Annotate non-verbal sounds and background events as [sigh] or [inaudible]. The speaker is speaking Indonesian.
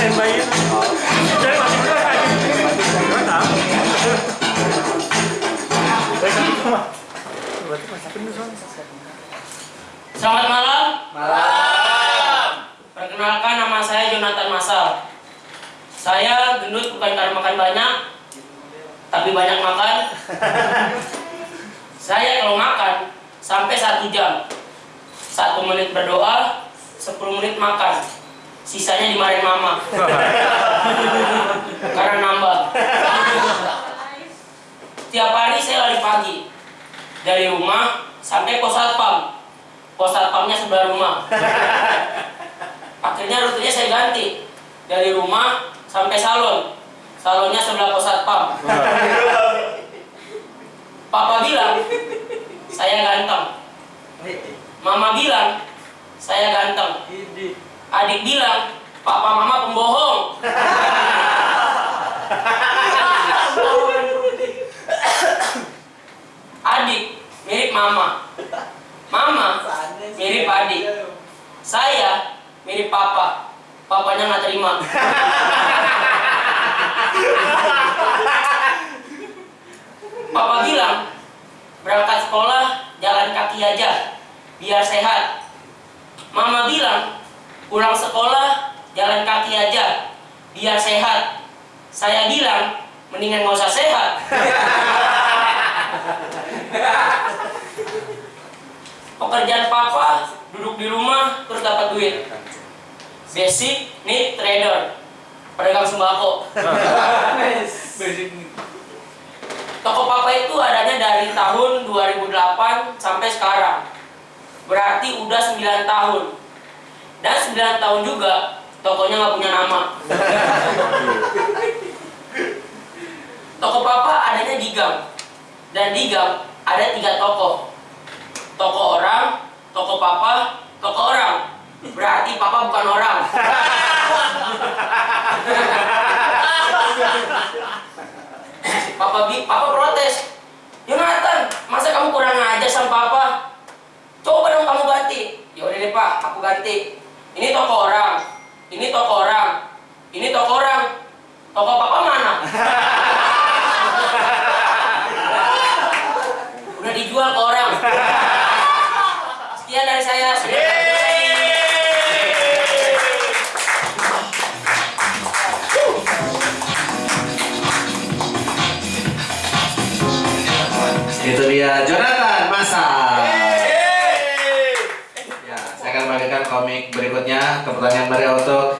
itu. Jadi masih muda kayak soalnya. Selamat malam. Malam. Perkenalkan nama saya Jonathan Masal. Saya gendut bukan karena makan banyak, tapi banyak makan. [laughs] saya kalau makan sampai satu jam, satu menit berdoa, 10 menit makan. Sisanya dimarahin mama. [laughs] karena nambah. Tiap hari saya lari pagi dari rumah sampai pos satpam. Pos satpamnya sebelah rumah. Akhirnya rutenya saya ganti dari rumah sampai salon. Salonnya sebelah pos satpam. Papa bilang saya ganteng. Mama bilang saya ganteng. Adik bilang papa mama pembohong. Adik mirip mama. Mama mirip adik. Saya mirip papa. Papanya nggak terima. Papa bilang berangkat sekolah jalan kaki aja biar sehat. Mama bilang pulang sekolah jalan kaki aja biar sehat. Saya bilang mendingan nggak usah sehat. Pekerjaan papa duduk di rumah terus dapat duit. Basic need trader. Pedagang sembako. Toko papa itu adanya dari tahun 2008 sampai sekarang. Berarti udah 9 tahun. Dan 9 tahun juga tokonya nggak punya nama. Toko papa adanya di gang. Dan di gang ada tiga toko. Toko orang, toko papa, toko orang. Berarti papa bukan orang. Papa bi, papa protes. Jonathan, masa kamu kurang aja sama papa? Coba dong kamu ganti. Ya udah deh pak, aku ganti. Ini toko orang, ini toko orang, ini toko orang. Toko papa mana? [laughs] Udah dijual ke orang. Sekian dari saya. Itu dia Jonathan Masal. Ya, saya akan bagikan komik berikutnya ke pertanyaan Maria untuk